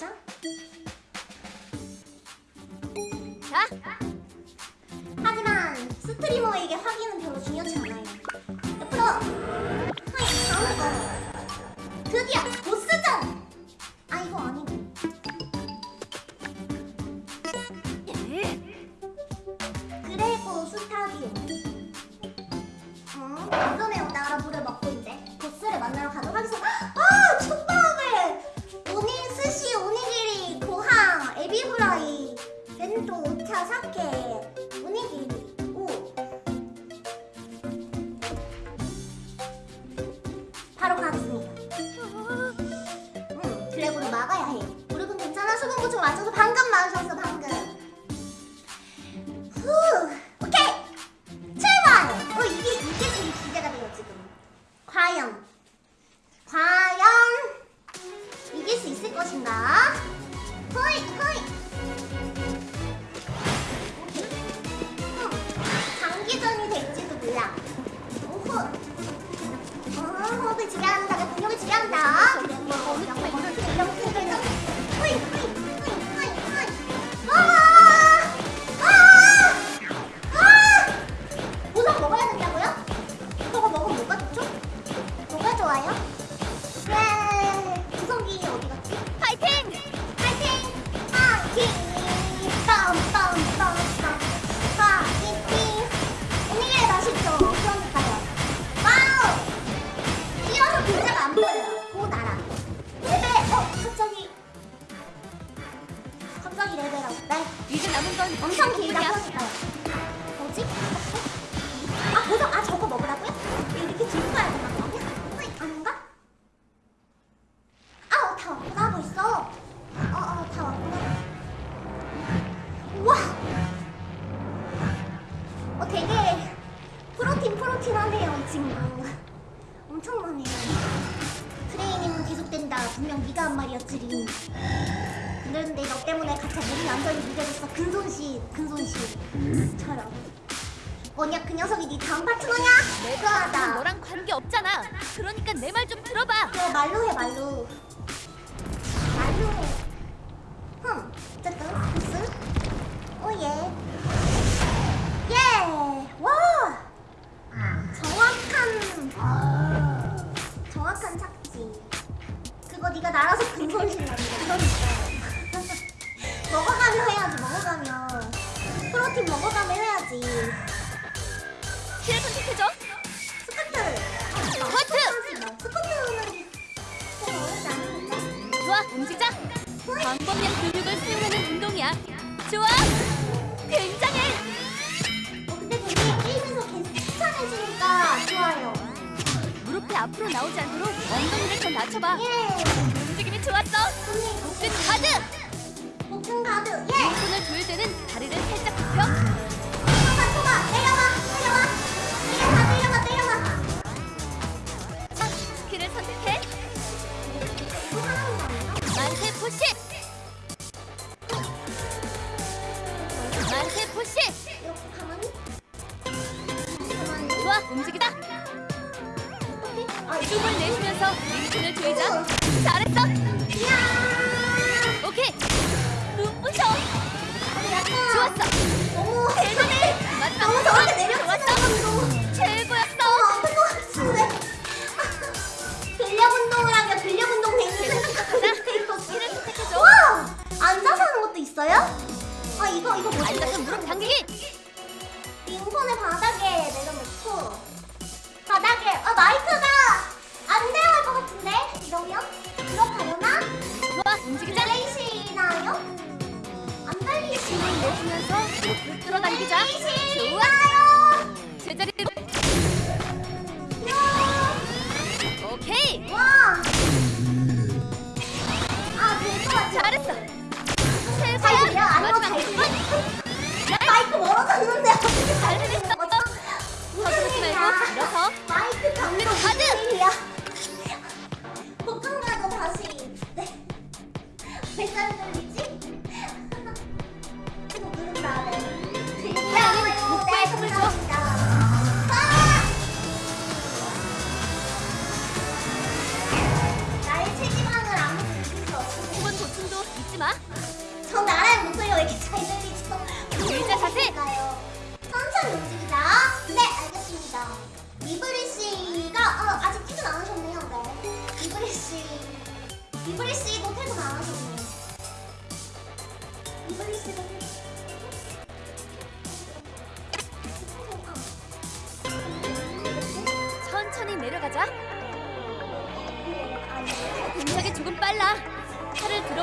맞아? 자! 하지만 스트리머에게 확인은 별로 중요하지 않아요 옆으로! 하이! 다음을 드디어! 것인가? 친구. 엄청나네 트레이닝은 계속된다. 분명 네가 한 말이었지 린. 그런데 너 때문에 가차 몸이 완전히 무뎌졌어. 근손실 근손실처럼. 언니야 그 녀석이 네 다음 파트너냐? 네, 내가 너랑 관계 없잖아. 그러니까 내 말 좀 들어봐. 그 말로 해 말로. 움직자! 광범위한 근육을 사용하는 운동이야. 좋아! 굉장해! 어, 근데 되게 게임에서 계속 추천해주니까 좋아요. 무릎이 앞으로 나오지 않도록 엉덩이를 더 낮춰봐. 예. 움직임이 좋았어! 목든 가드! 어, 목든 가드, 예! 목을 조일 때는 다리를 살짝 굽혀. shit!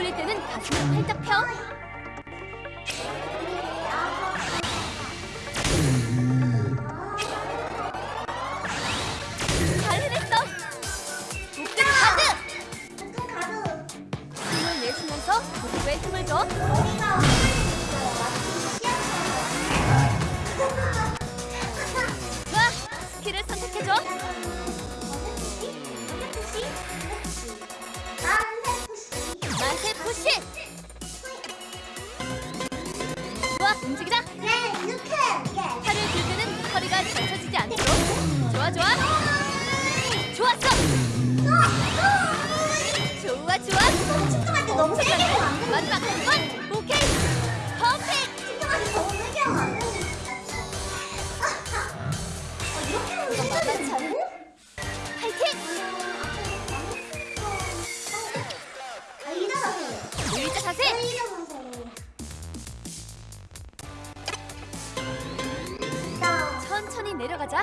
올릴 때는 가슴을 활짝 펴. 푸시! 좋아, 움직이자! 네, 이렇게! 예. 팔을 들면 허리가 젖혀지지 않도록! 좋아, 좋아! 좋았어! 어, 어. 좋아, 좋아! 축구할 때 너무 세게! 마지막 한 번! 내려가자.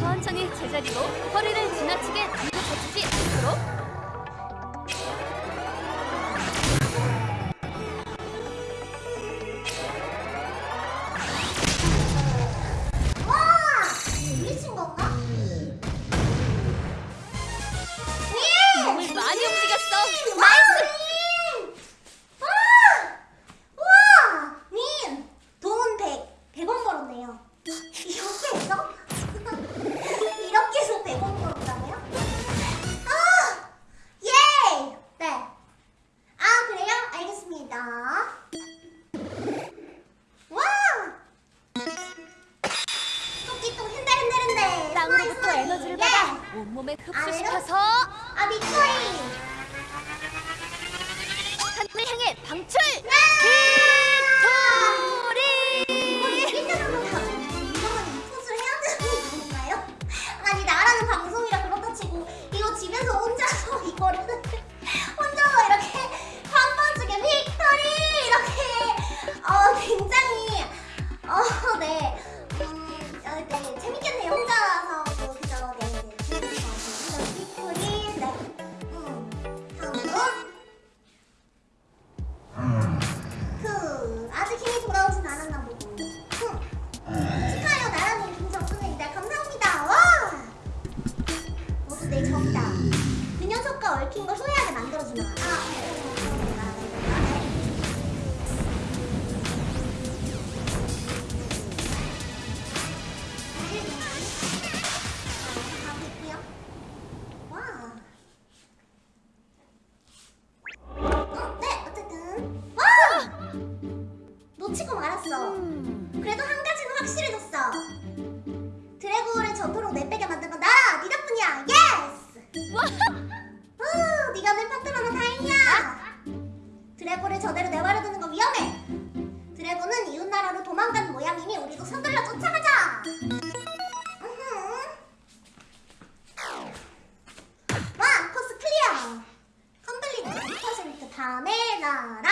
천천히 제자리로 허리를 지나치게 뒤로 젖히지 않도록 놓치고 말았어 음. 그래도 한 가지는 확실해졌어 드래곤을 전토록 내빼게 만든 건 나라! 네 덕분이야! Yes! 후, 어, 네가 내 파트너면 다행이야 드래곤을 저대로 내버려두는 건 위험해 드래곤은 이웃나라로 도망간 모양이니 우리도 서둘러 쫓아가자 와! Course Clear! 컴플리트 100% 다음에 나라!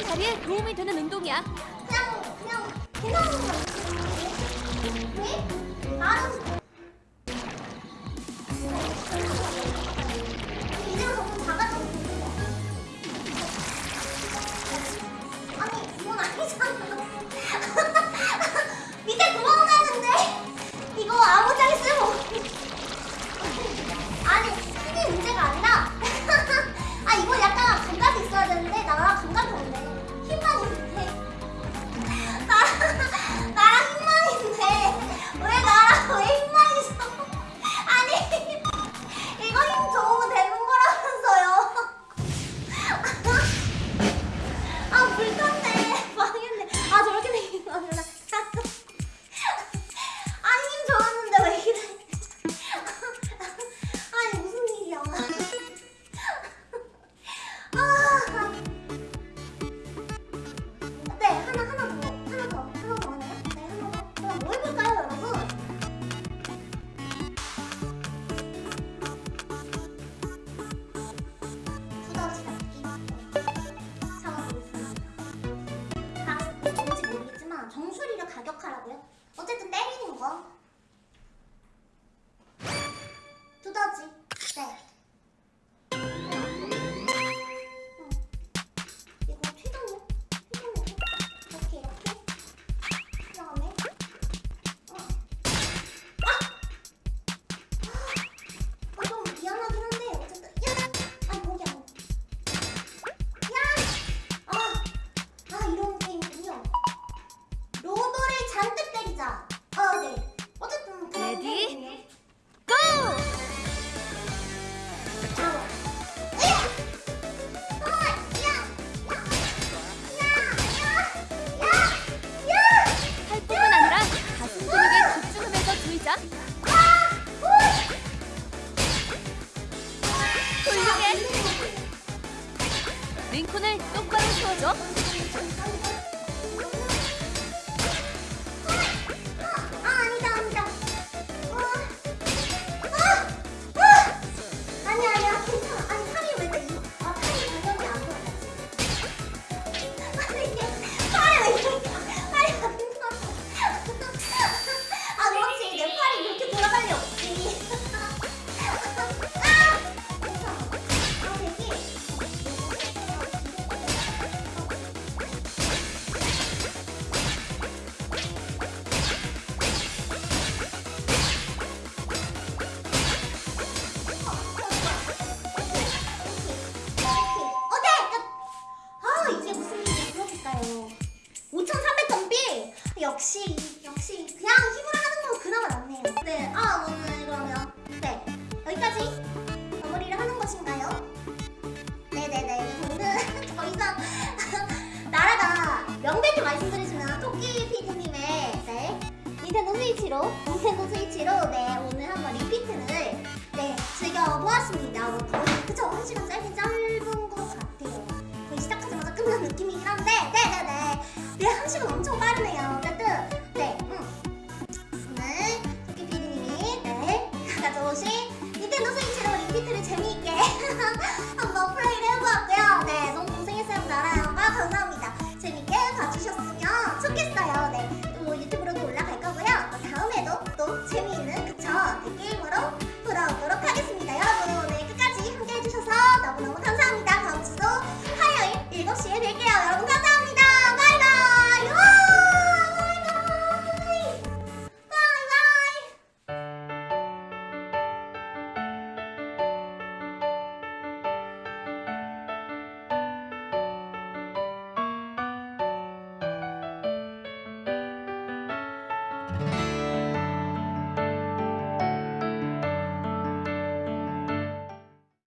건강한 자리에 도움이 되는 운동이야. 그냥, 그냥, 그냥. 왜? 네? 네? 알아서.